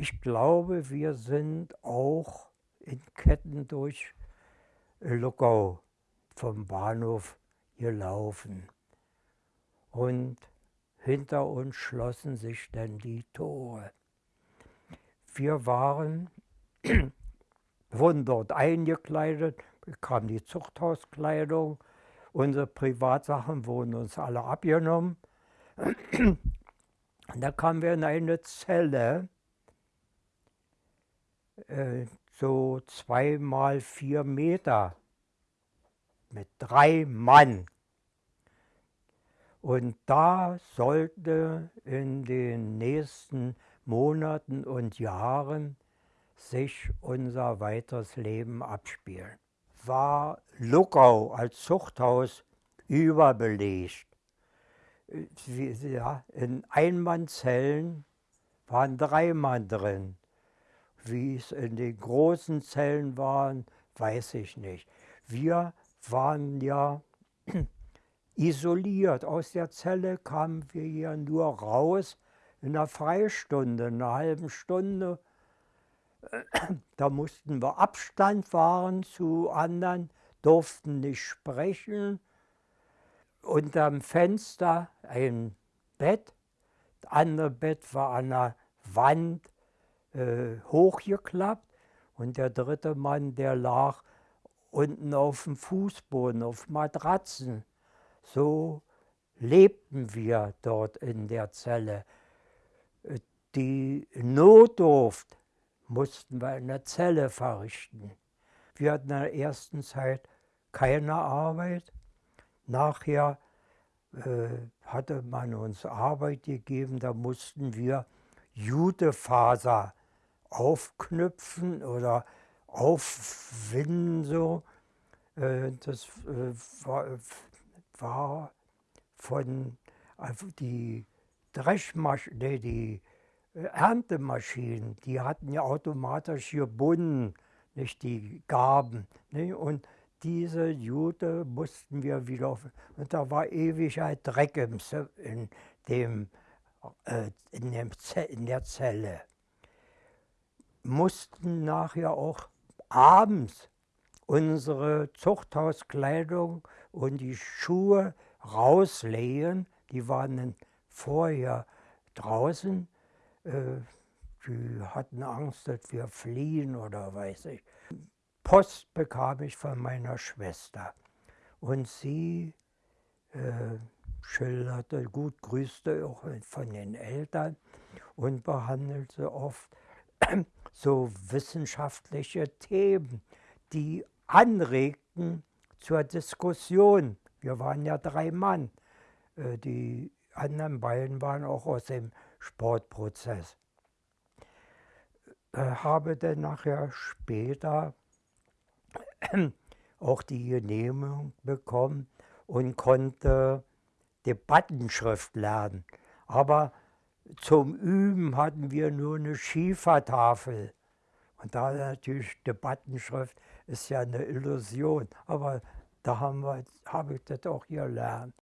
Ich glaube, wir sind auch in Ketten durch Luckau vom Bahnhof gelaufen. Und hinter uns schlossen sich dann die Tore. Wir waren, wurden dort eingekleidet, bekam die Zuchthauskleidung, unsere Privatsachen wurden uns alle abgenommen. Und da kamen wir in eine Zelle, äh, so zwei mal vier Meter mit drei Mann. Und da sollte in den nächsten Monaten und Jahren sich unser weiteres Leben abspielen. War Luckau als Zuchthaus überbelegt. Ja, in Einmannzellen waren drei Mann drin. Wie es in den großen Zellen waren, weiß ich nicht. Wir waren ja isoliert. Aus der Zelle kamen wir ja nur raus in einer Freistunde, in einer halben Stunde. Da mussten wir Abstand wahren zu anderen, durften nicht sprechen. Unterm Fenster ein Bett, das andere Bett war an der Wand äh, hochgeklappt und der dritte Mann, der lag unten auf dem Fußboden, auf Matratzen. So lebten wir dort in der Zelle. Die Notdurft mussten wir in der Zelle verrichten. Wir hatten in der ersten Zeit keine Arbeit. Nachher äh, hatte man uns Arbeit gegeben, da mussten wir Jutefaser aufknüpfen oder aufwinden so. Äh, das äh, war, von also die Dreschmaschinen, die Erntemaschinen, die hatten ja automatisch gebunden, nicht die Gaben. Nicht? Und diese Jute mussten wir wieder und da war ewig ein Dreck im, in, dem, äh, in, dem in der Zelle mussten nachher auch abends unsere Zuchthauskleidung und die Schuhe rauslehen. Die waren dann vorher draußen. Äh, die hatten Angst, dass wir fliehen oder weiß ich. Post bekam ich von meiner Schwester und sie äh, schilderte, gut grüßte auch von den Eltern und behandelte oft so wissenschaftliche Themen, die anregten zur Diskussion. Wir waren ja drei Mann. Äh, die anderen beiden waren auch aus dem Sportprozess. Äh, habe dann nachher später auch die Genehmigung bekommen und konnte Debattenschrift lernen. Aber zum Üben hatten wir nur eine Schiefertafel. Und da natürlich Debattenschrift ist ja eine Illusion. Aber da habe ich das auch gelernt.